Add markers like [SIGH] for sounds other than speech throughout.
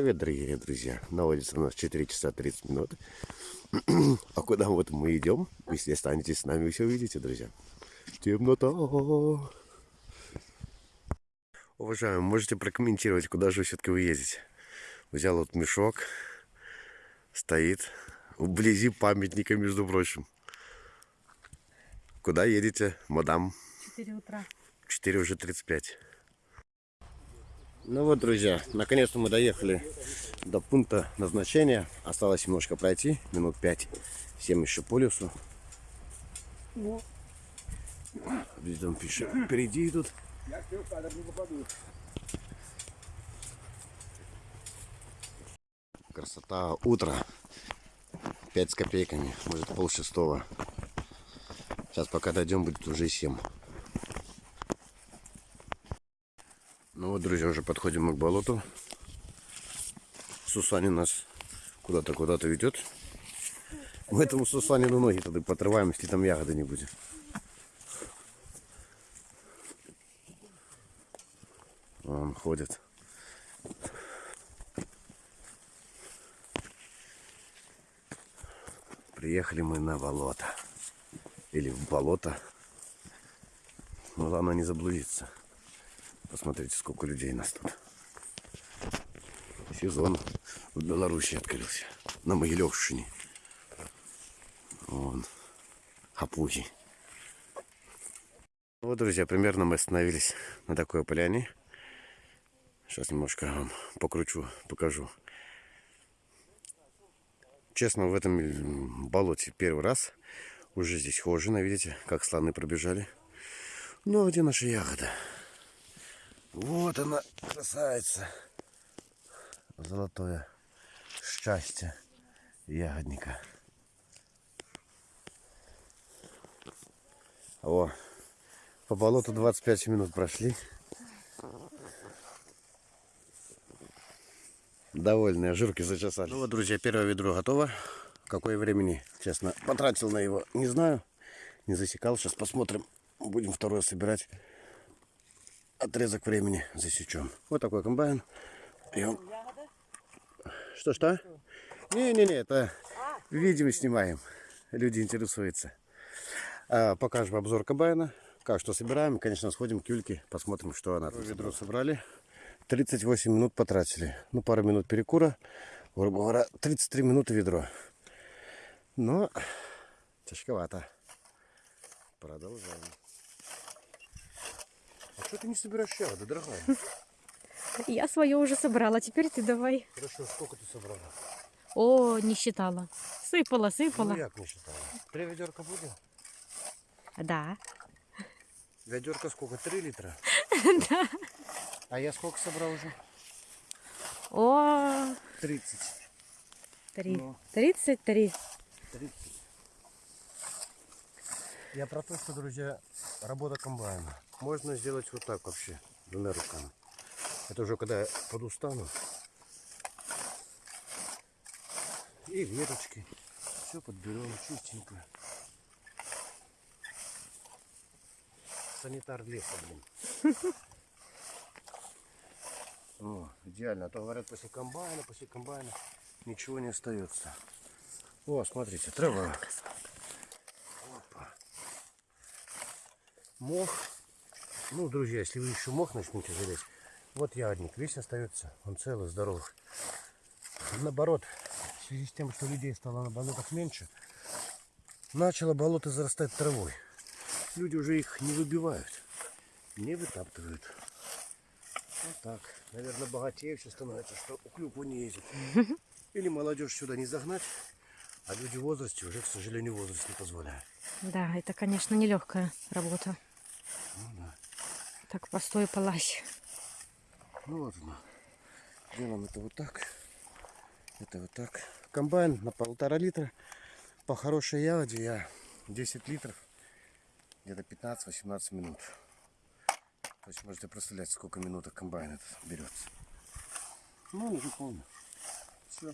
Привет, дорогие друзья. На улице у нас 4 часа 30 минут. [CLEARS THROAT] А куда вот мы идем? Если останетесь с нами, вы все увидите, друзья. Темнота. Уважаемые, можете прокомментировать, куда же все-таки вы ездите? Взял вот мешок. Стоит вблизи памятника, между прочим. Куда едете, мадам? 4 утра. 4 уже 35. Ну вот, друзья, наконец-то мы доехали до пункта назначения. Осталось немножко пройти, минут 5-7 еще по лесу. Здесь там пишет, впереди идут. Красота утра. 5 с копейками, может пол шестого. Сейчас пока дойдем, будет уже 7. Ну вот, друзья, уже подходим мы к болоту. Сусанин нас куда-то куда-то ведет. Мы этому Сусанину ноги тогда потрываем, если там ягоды не будет. Он ходит. Приехали мы на болото. Или в болото. Но главное не заблудиться. Посмотрите, сколько людей нас тут. Сезон в Беларуси открылся. На Могилевщине. Вон. Хапуги. Вот, друзья, примерно мы остановились на такой поляне. Сейчас немножко вам покручу, покажу. Честно, в этом болоте первый раз. Уже здесь хожено, видите, как слоны пробежали. Ну, а где наша ягода? Вот она, красавица. Золотое счастье ягодника. О, по болоту 25 минут прошли. Довольные, жирки зачесали. Ну вот, друзья, первое ведро готово. Какое времени, честно, потратил на его, не знаю. Не засекал. Сейчас посмотрим. Будем второе собирать. Отрезок времени засечем. Вот такой комбайн. Что-что? Не-не-не, это видео снимаем. Люди интересуются. А, покажем обзор комбайна. Как что собираем. Конечно, сходим к Юльке, посмотрим, что она тут. Ведро собрали. 38 минут потратили. Ну, пару минут перекура. Грубо говоря, 33 минуты ведро. Но тяжковато. Продолжаем. А что ты не собираешь ягоды, дорогая? Я свое уже собрала, теперь ты давай. Хорошо, сколько ты собрала? О, не считала. Сыпала, сыпала. Ну, як не считала? Три ведерка будет? Да. Ведерка сколько? Три литра? [LAUGHS] Да. А я сколько собрал уже? О, 30. три. Ну. Тридцать три. 30. Я про то, что, друзья, работа комбайна. Можно сделать вот так вообще, двумя руками. Это уже когда я подустану. И веточки. Все подберем чистенько. Санитар леса, блин. [LAUGHS] О, идеально. А то говорят, после комбайна, после комбайна ничего не остается. О, смотрите, трава. Опа. Мох. Ну, друзья, если вы еще мох начнете залезть, вот ягодник, весь остается, он целый, здоровый. Наоборот, в связи с тем, что людей стало на болотах меньше, начало болото зарастать травой. Люди уже их не выбивают, не вытаптывают. Вот так. Наверное, богатее все становится, что у клюкву не ездит. [LAUGHS] Или молодежь сюда не загнать, а люди в возрасте уже, к сожалению, возраст не позволяет. Да, это, конечно, нелегкая работа. Ну да. Так постой полазь. Ну вот оно. Делаем это вот так. Это вот так. Комбайн на полтора литра. По хорошей ягоде я 10 литров. Где-то 15-18 минут. То есть можете представлять, сколько минуток комбайн этот берется. Ну, уже полно. Все.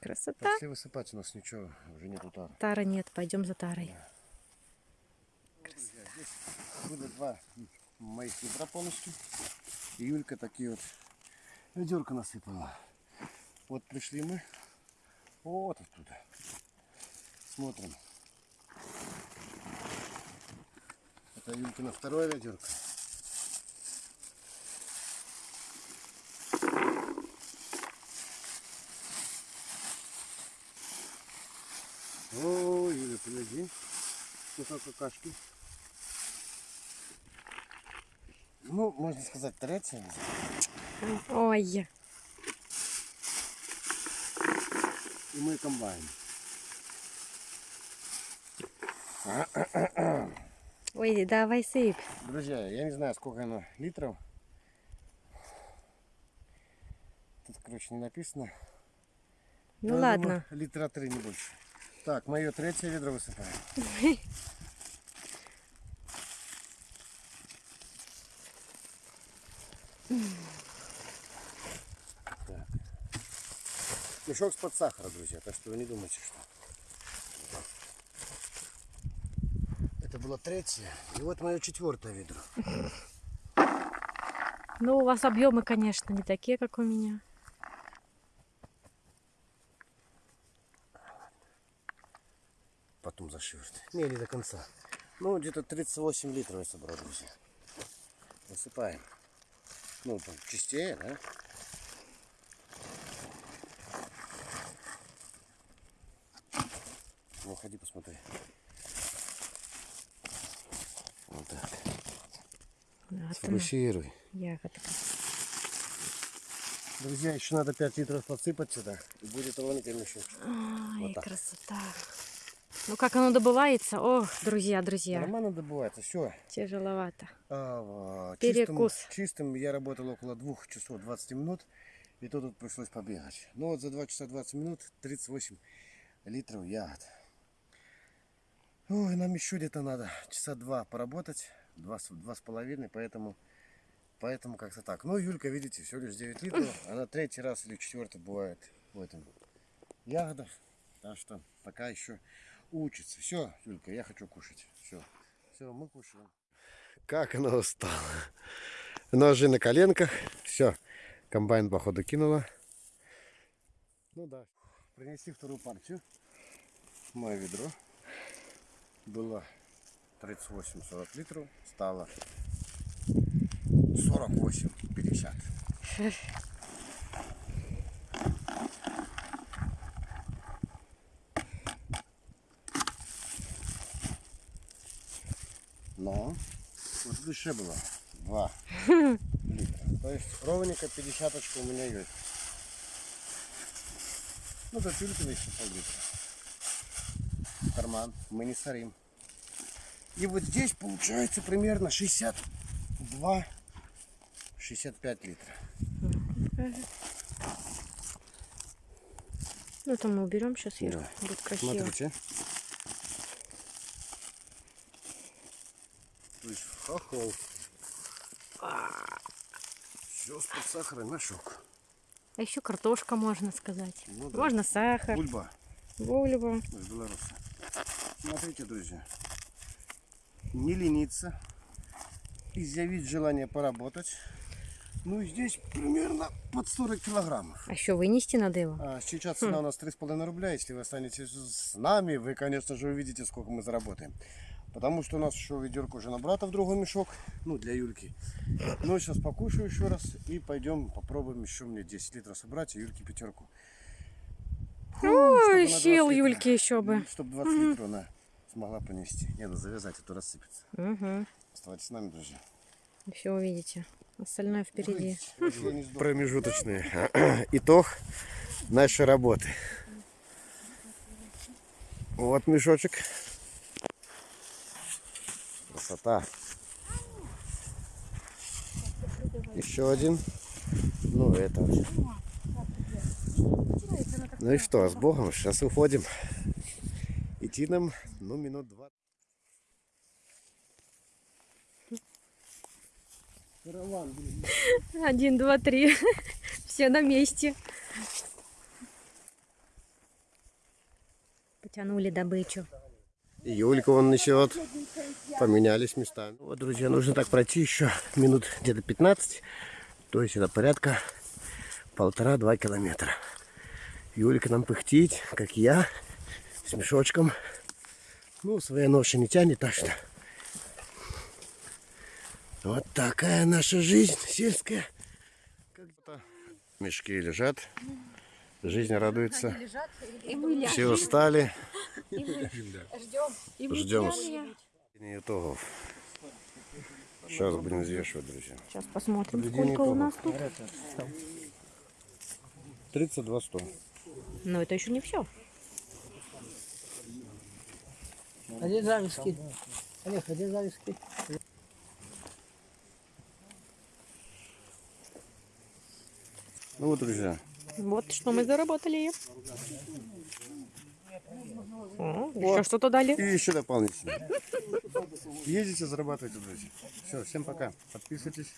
Красота. Если высыпать у нас ничего, уже нету тара. Тара нет, пойдем за тарой. Друзья, здесь были два моих ведра полностью. И Юлька такие вот Ведерко насыпала. Вот пришли мы. Вот оттуда. Смотрим. Это Юлькино второе ведерко. О, Юля, подожди. Сколько какашки. Ну, можно сказать, третья. Ой, И мой комбайн. ой, давай сыпь. Друзья, я не знаю, сколько оно литров. Тут, короче, не написано. Ну Но ладно. думаю, литра три, не больше. Так, мое третье ведро высыпаем. [LAUGHS] Так. Мешок с-под сахара, друзья, так что вы не думайте, что... Это было третье. И вот мое четвертое ведро. Ну, у вас объемы, конечно, не такие, как у меня. Потом зашивать. Не, не до конца. Ну, где-то 38 литров я собрал, друзья. Высыпаем. Ну, там, чистее, да? Ну, ходи посмотри. Вот так. Она, Сфокусируй. ягодка. Друзья, еще надо 5 литров подсыпать сюда. И будет ровненький мешок. Ой, Вот так. красота. Ну, как оно добывается? Ох, друзья, друзья, Нормально добывается. Все. тяжеловато. А, в Перекус. Чистым, чистым я работал около 2 часов 20 минут. И то тут пришлось побегать. Ну вот за 2 часа 20 минут 38 литров ягод. Ой, нам еще где-то надо часа два поработать. Два, два с половиной, поэтому, поэтому как-то так. Ну, Юлька, видите, всего лишь 9 литров. Она третий раз или четвертый бывает в этом ягодах. Так что пока еще учится. Все, Юлька, я хочу кушать. Все, все, мы кушаем. Как она устала. Ножи на коленках. Все, комбайн походу кинула. Ну да. Принеси вторую партию. Мое ведро. Было 38-40 литров. Стало 48-50. Но вот в душе было 2 литра. То есть ровненько 50 у меня есть. Ну, до тюльки еще пол-литра. Карман. Мы не сорим. И вот здесь получается примерно 62 65 литров. Ну, там мы уберем сейчас сверху. Да. Будет красиво. Смотрите. Хохол. Все с-под сахара мешок. А еще картошка, можно сказать. Ну да. Можно сахар, Бульба. бульба. из Беларуси. Смотрите, друзья. Не лениться. Изъявить желание поработать. Ну, здесь примерно под 40 килограммов. А еще вынести надо его. А сейчас цена у нас 3,5 рубля. Если вы останетесь с нами, вы, конечно же, увидите, сколько мы заработаем. Потому что у нас еще ведерко уже набрато в другой мешок. Ну, для Юльки. Ну, сейчас покушаю еще раз. И пойдем попробуем еще мне 10 литров собрать. И Юльке пятерку. Ой, сил Юльки еще бы. Чтобы 20 литров она смогла понести. Не, надо завязать, а то рассыпется. Угу. Оставайтесь с нами, друзья. Все увидите. Остальное впереди. Промежуточный [CLEARS THROAT] итог нашей работы. Вот мешочек. Красота. Еще один. Ну, это. Ну и что, с Богом, сейчас уходим. Идти нам, ну, минут два. Караван, блин. Один, два, три. Все на месте. Потянули добычу. Юлька вон несет. Поменялись местами. Вот, друзья, нужно так пройти еще минут где-то 15. То есть это порядка полтора-два километра. Юлик нам пыхтит, как я, с мешочком. Ну, свои ноши не тянет, так что... Вот такая наша жизнь сельская. Мешки лежат, жизнь радуется. Все устали, ждем итогов. Сейчас будем взвешивать, друзья. Сейчас посмотрим, Подведение сколько у нас тут. 32 100. Но это еще не все. А где зависки? Олег, а где зависки? Ну вот, друзья, Вот что мы заработали. О, еще что-то дали. и еще дополнительно. Ездите, зарабатывайте, друзья. Все, всем пока. Подписывайтесь.